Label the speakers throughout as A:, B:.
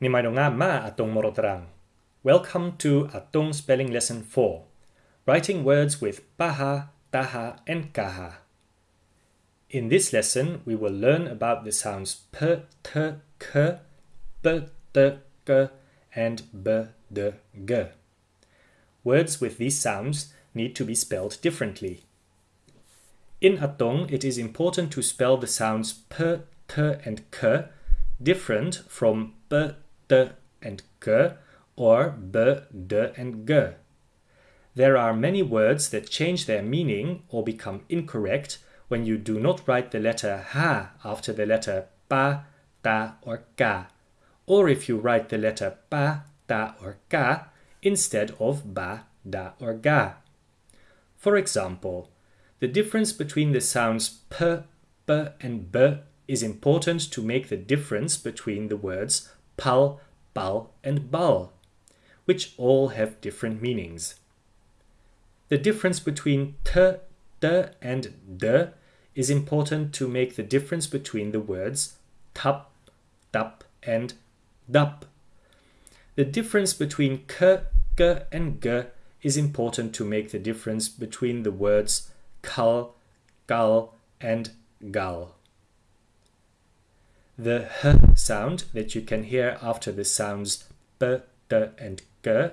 A: Nimaidonga ma atong morotrang. Welcome to Atong Spelling Lesson 4. Writing words with paha, taha and kaha. In this lesson, we will learn about the sounds p, t, k, b, t, k and b, d, g. Words with these sounds need to be spelled differently. In Atong, it is important to spell the sounds p, t and k different from b, d and g or b, d and g. There are many words that change their meaning or become incorrect when you do not write the letter ha after the letter pa, ta or ka, or if you write the letter pa, ta or ka instead of ba, da or ga. For example, the difference between the sounds p, b and b is important to make the difference between the words pal, bal and bal, which all have different meanings. The difference between t, d and d is important to make the difference between the words tap, tap and dap. The difference between k, g and g is important to make the difference between the words kal, gal and gal. The h sound that you can hear after the sounds b, d and g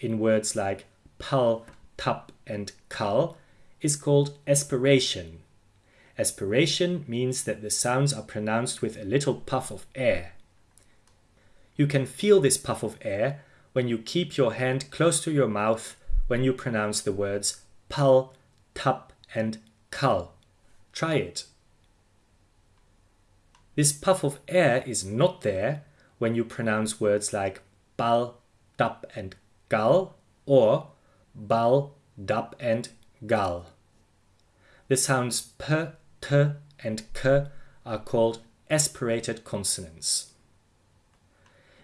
A: in words like pal, tap and kal is called aspiration. Aspiration means that the sounds are pronounced with a little puff of air. You can feel this puff of air when you keep your hand close to your mouth when you pronounce the words pal, tap and kal. Try it. This puff of air is not there when you pronounce words like bal, dap and gal or bal, dap and gal. The sounds p, t and k are called aspirated consonants.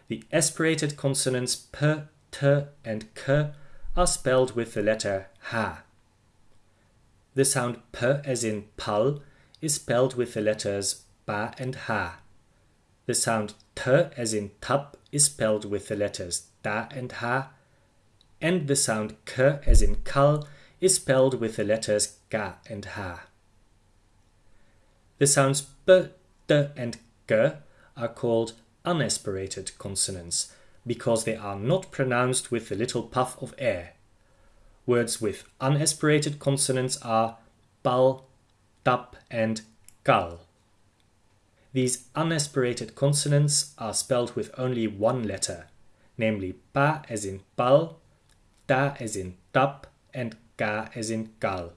A: The aspirated consonants p, t and k are spelled with the letter ha. The sound p as in pal is spelled with the letters ba and ha. The sound t as in tap is spelled with the letters ta and ha, and the sound k as in kal is spelled with the letters ka and ha. The sounds p, t and k are called unaspirated consonants because they are not pronounced with the little puff of air. Words with unaspirated consonants are bal, tap and gal. These unaspirated consonants are spelled with only one letter, namely pa as in pal, ta as in tap, and ga as in gal.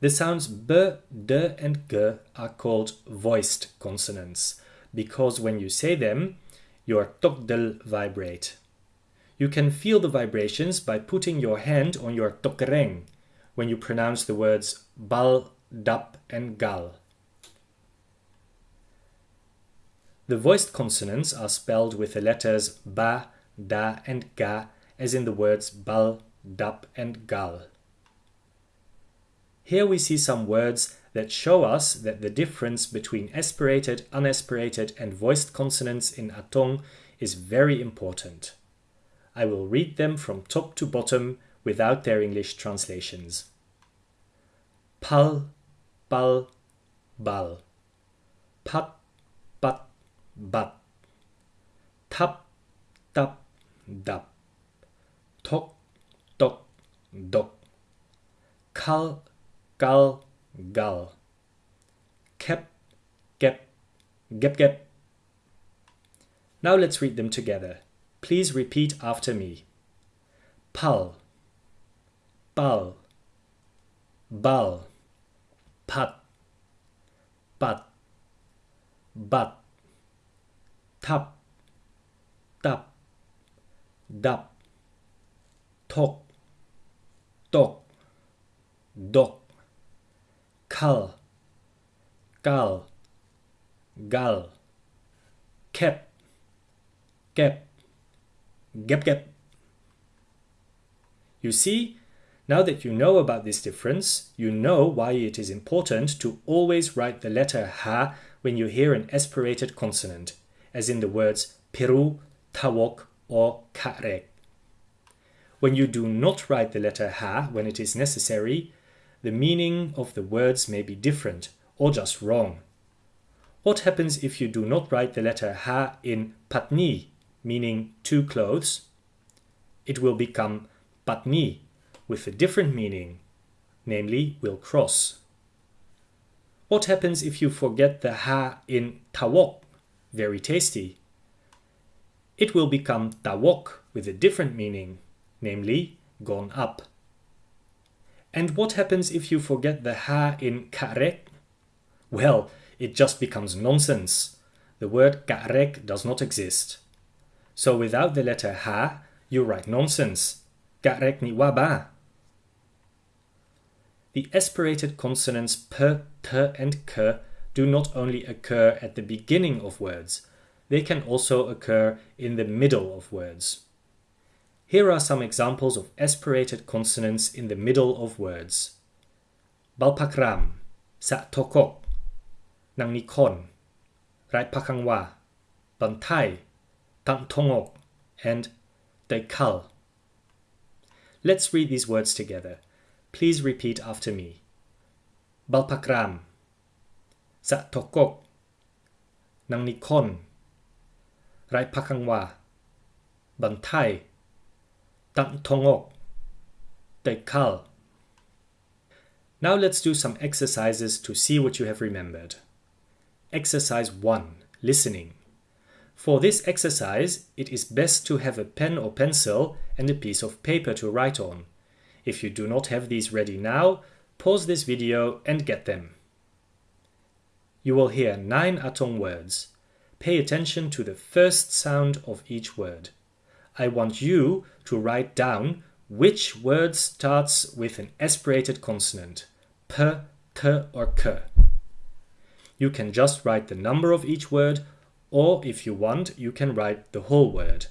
A: The sounds b, d, and g are called voiced consonants because when you say them, your tokdel vibrate. You can feel the vibrations by putting your hand on your tokreng when you pronounce the words bal, dap, and gal. The voiced consonants are spelled with the letters ba, da and ga as in the words bal, dap and gal. Here we see some words that show us that the difference between aspirated, unaspirated and voiced consonants in Atong is very important. I will read them from top to bottom without their English translations. Pal, bal, bal. Pat, bat tap tap dap. Tok tok dok. Kal gal gal. Kep gep gep gep. Now let's read them together. Please repeat after me. Pal. Bal bal. Pat. Pat. Bat tap, tap, dap, tok, tok, dok, kal, gal, gal, kep, kep, gep gep. You see, now that you know about this difference, you know why it is important to always write the letter ha when you hear an aspirated consonant as in the words Peru, Tawok, or Karek. When you do not write the letter Ha when it is necessary, the meaning of the words may be different or just wrong. What happens if you do not write the letter Ha in Patni, meaning two clothes? It will become Patni with a different meaning, namely will cross. What happens if you forget the Ha in Tawok, very tasty? It will become Tawok with a different meaning, namely gone up. And what happens if you forget the ha in karek? Well, it just becomes nonsense. The word karek does not exist. So without the letter ha, you write nonsense. Karek ni waba. The aspirated consonants p, t, and k do not only occur at the beginning of words, they can also occur in the middle of words. Here are some examples of aspirated consonants in the middle of words. Balpakram, sa tokok, nang nikon, rai pakangwa, bantai, tantongok, and dekal. Let's read these words together. Please repeat after me. Balpakram, sa nikon, rai pakangwa, bantai, Tongok. Now let's do some exercises to see what you have remembered. Exercise 1. Listening. For this exercise, it is best to have a pen or pencil and a piece of paper to write on. If you do not have these ready now, pause this video and get them. You will hear nine Atong words. Pay attention to the first sound of each word. I want you to write down which word starts with an aspirated consonant, p, t, or k. You can just write the number of each word, or if you want, you can write the whole word.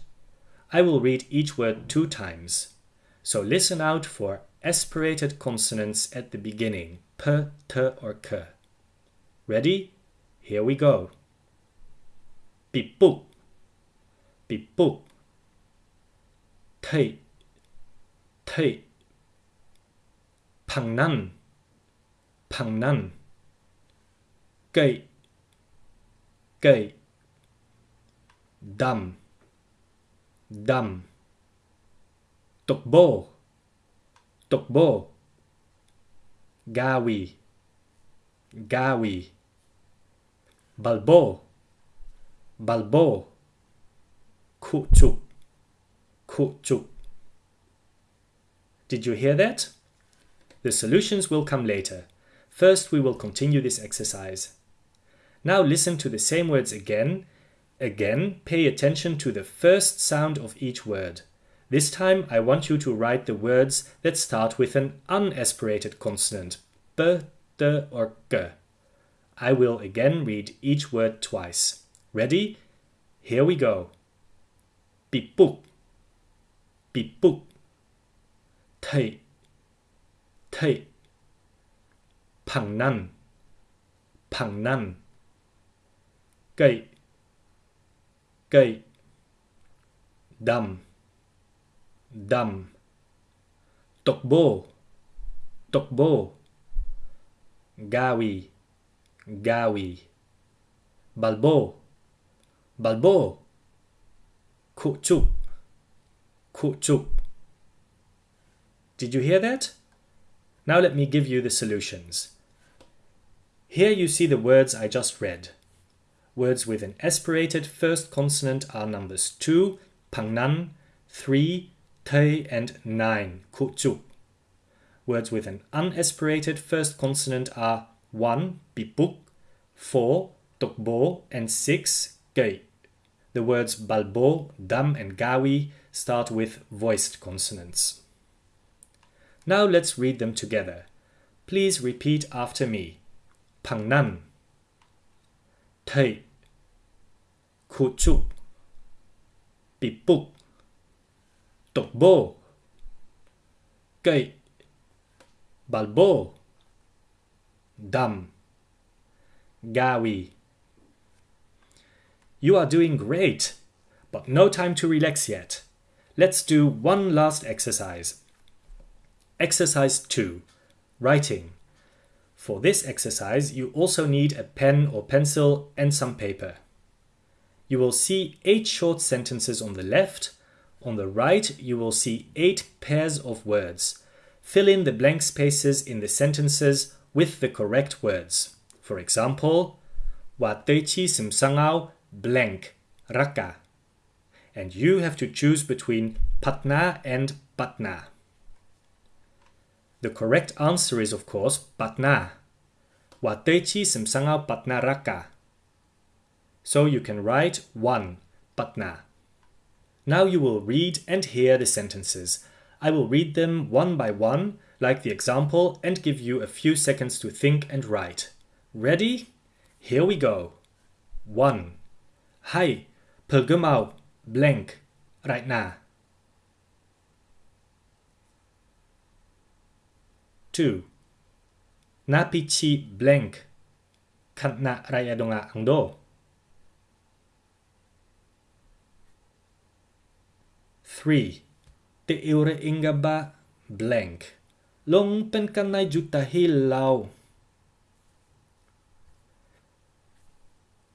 A: I will read each word two times. So listen out for aspirated consonants at the beginning, p, t, or k. Ready? Here we go. Pipuk, pipuk thầy thầy phẳng năn phẳng năn cây cây đầm đầm tục bô gawi gawi balbo balbo khu chục Did you hear that? The solutions will come later. First, we will continue this exercise. Now listen to the same words again. Again, pay attention to the first sound of each word. This time, I want you to write the words that start with an unaspirated consonant, b, de or g. I will again read each word twice. Ready? Here we go. Pipuk Bipuk. Tay. thầy thầy phẳng năn phẳng năn cây cây đầm đầm tục bô tục bô gawi gawi balbo balbo khu chụp Kuchuk. Did you hear that? Now let me give you the solutions. Here you see the words I just read. Words with an aspirated first consonant are numbers 2, pangnan, 3, te, and 9, kuchuk. Words with an unaspirated first consonant are 1, bipuk, 4, tokbo, and 6, gei. The words balbo, dam, and gawi start with voiced consonants. Now let's read them together. Please repeat after me. Pangnan Thầy Khu chúc Bipuk Tục bô Balbo Dam Gawi You are doing great! But no time to relax yet. Let's do one last exercise. Exercise 2. Writing. For this exercise, you also need a pen or pencil and some paper. You will see eight short sentences on the left. On the right, you will see eight pairs of words. Fill in the blank spaces in the sentences with the correct words. For example, Wateichi simsangao blank raka. And you have to choose between Patna and Patna. The correct answer is of course Patna. Wateichi simsangao Patna raka. So you can write 1. Patna. Now you will read and hear the sentences. I will read them one by one, like the example, and give you a few seconds to think and write. Ready? Here we go. 1. Hai, pelgemau, blank, right now. 2. Napichi blank, kantna raya donga angdo. 3. Te eure ingaba blank. Long pen kanai juta hilau.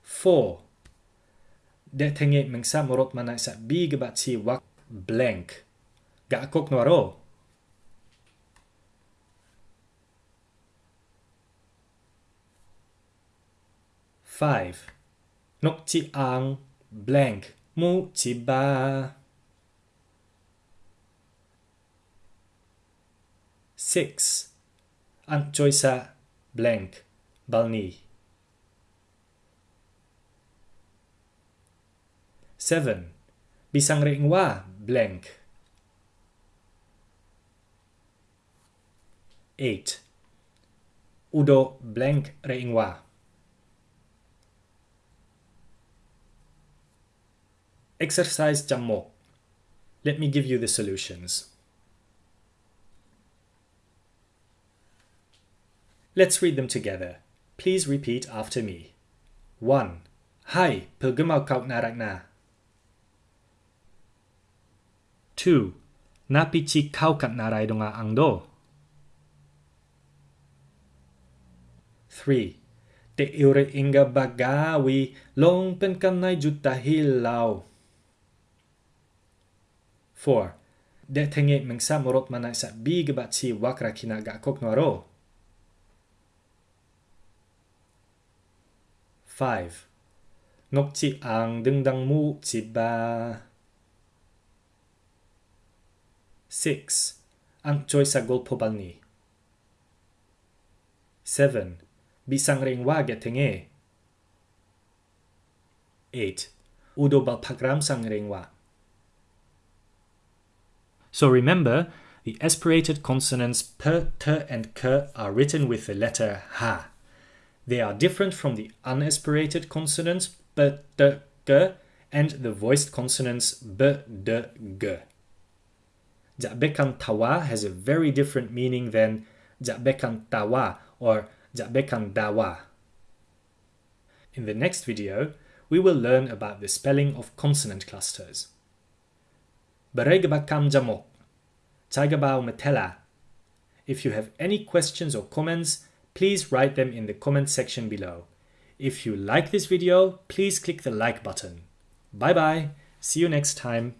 A: 4. Det tenge mengsa morot manai sa bi gebat si wak, blank. Ga kok nuaro. 5. Nok chi ang, blank mu chi ba. 6. Antjoisa blank balni. 7. Bisang ringwa blank. 8. Udo blank ringwa. Exercise Jamok. Let me give you the solutions. Let's read them together. Please repeat after me. 1. Hai Pilgumal Kauknarakna. 2. Napichi Kaukaknaraidonga Angdo. 3. Te Ure Inga Bagawi Long Penkanai Juttahilau. 4. Detengit Mengsam Morot Manak sa Bi Gebat Si Wakrakina Gakok 5. 녹지 앙등당무 지바 6. 앙조이사 골포발니 7. 비상랭와 e. 8. Udobal Pagram Sangrengwa. So remember, the aspirated consonants per, and k are written with the letter ha. They are different from the unaspirated consonants b, d, g and the voiced consonants b, d, g. Ja'bekan tawa has a very different meaning than Ja'bekan tawa or Ja'bekan dawa. In the next video, we will learn about the spelling of consonant clusters. Beregbakam jamok. Taigabao metela. If you have any questions or comments, please write them in the comment section below. If you like this video, please click the like button. Bye bye. See you next time.